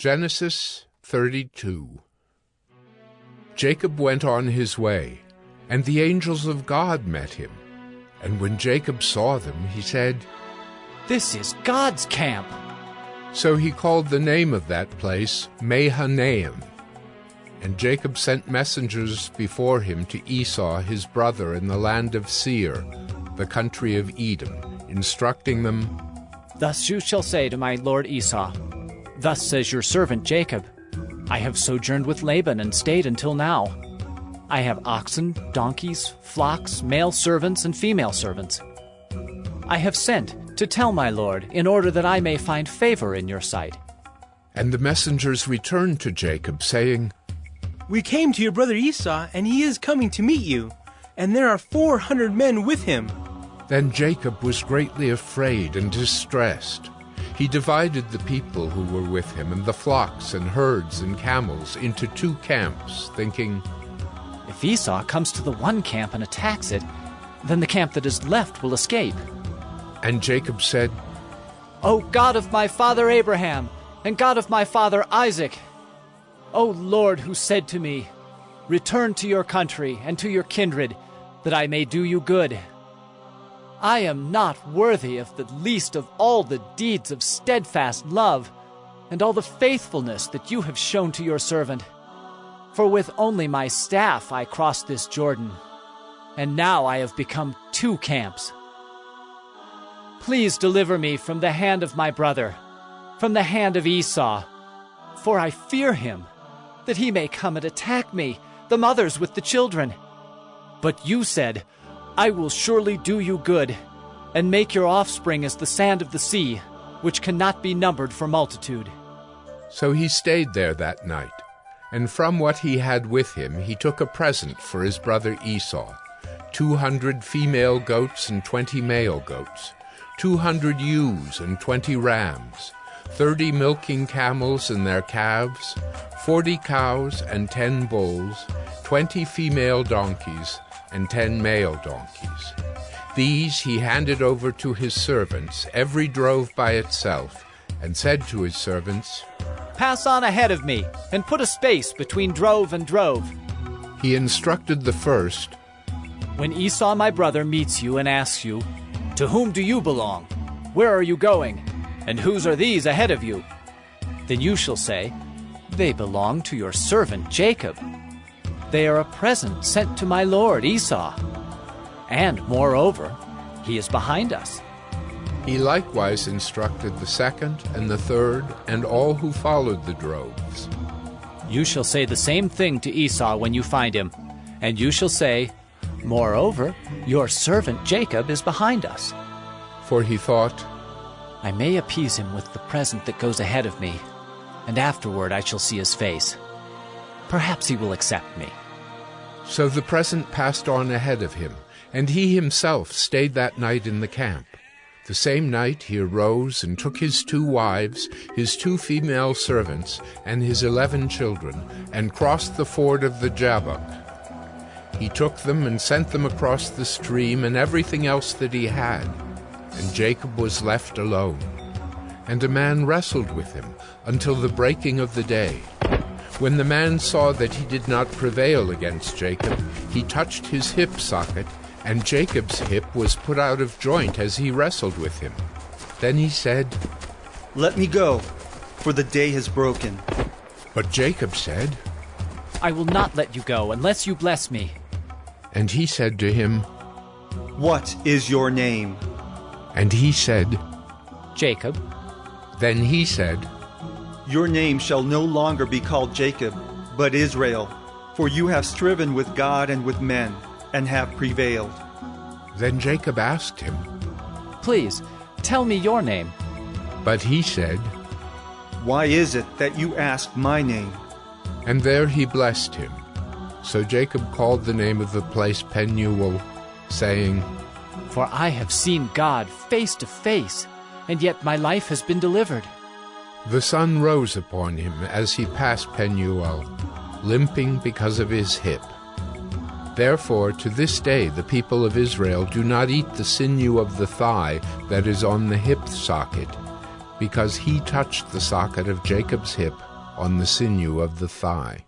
Genesis 32 Jacob went on his way, and the angels of God met him. And when Jacob saw them, he said, This is God's camp. So he called the name of that place Mahanaim. And Jacob sent messengers before him to Esau his brother in the land of Seir, the country of Edom, instructing them, Thus you shall say to my lord Esau, Thus says your servant Jacob, I have sojourned with Laban and stayed until now. I have oxen, donkeys, flocks, male servants, and female servants. I have sent to tell my lord, in order that I may find favor in your sight. And the messengers returned to Jacob, saying, We came to your brother Esau, and he is coming to meet you, and there are four hundred men with him. Then Jacob was greatly afraid and distressed. He divided the people who were with him and the flocks and herds and camels into two camps, thinking, If Esau comes to the one camp and attacks it, then the camp that is left will escape. And Jacob said, O God of my father Abraham, and God of my father Isaac, O Lord, who said to me, Return to your country and to your kindred, that I may do you good. I am not worthy of the least of all the deeds of steadfast love and all the faithfulness that you have shown to your servant. For with only my staff I crossed this Jordan, and now I have become two camps. Please deliver me from the hand of my brother, from the hand of Esau, for I fear him, that he may come and attack me, the mothers with the children. But you said, I will surely do you good, and make your offspring as the sand of the sea, which cannot be numbered for multitude. So he stayed there that night, and from what he had with him he took a present for his brother Esau two hundred female goats and twenty male goats, two hundred ewes and twenty rams, thirty milking camels and their calves, forty cows and ten bulls, twenty female donkeys, and ten male donkeys. These he handed over to his servants, every drove by itself, and said to his servants, Pass on ahead of me, and put a space between drove and drove. He instructed the first, When Esau my brother meets you and asks you, To whom do you belong? Where are you going? And whose are these ahead of you? Then you shall say, They belong to your servant Jacob. They are a present sent to my lord Esau. And moreover, he is behind us. He likewise instructed the second and the third and all who followed the droves. You shall say the same thing to Esau when you find him, and you shall say, Moreover, your servant Jacob is behind us. For he thought, I may appease him with the present that goes ahead of me, and afterward I shall see his face. Perhaps he will accept me. So the present passed on ahead of him, and he himself stayed that night in the camp. The same night he arose and took his two wives, his two female servants, and his eleven children, and crossed the ford of the Jabbok. He took them and sent them across the stream and everything else that he had, and Jacob was left alone. And a man wrestled with him until the breaking of the day. When the man saw that he did not prevail against Jacob, he touched his hip socket, and Jacob's hip was put out of joint as he wrestled with him. Then he said, Let me go, for the day has broken. But Jacob said, I will not let you go unless you bless me. And he said to him, What is your name? And he said, Jacob, Then he said, Your name shall no longer be called Jacob, but Israel, for you have striven with God and with men, and have prevailed. Then Jacob asked him, please tell me your name. But he said, Why is it that you ask my name? And there he blessed him. So Jacob called the name of the place Peniel, saying, For I have seen God face to face, and yet my life has been delivered. The sun rose upon him as he passed Penuel, limping because of his hip. Therefore, to this day, the people of Israel do not eat the sinew of the thigh that is on the hip socket, because he touched the socket of Jacob's hip on the sinew of the thigh.